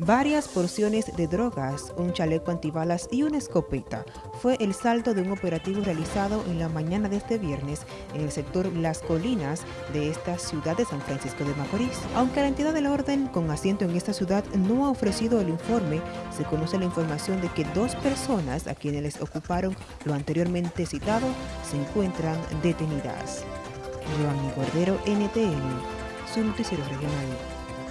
Varias porciones de drogas, un chaleco antibalas y una escopeta fue el saldo de un operativo realizado en la mañana de este viernes en el sector Las Colinas de esta ciudad de San Francisco de Macorís. Aunque la entidad del orden con asiento en esta ciudad no ha ofrecido el informe, se conoce la información de que dos personas a quienes les ocuparon lo anteriormente citado se encuentran detenidas. Giovanni Cordero, NTN, su noticiero regional.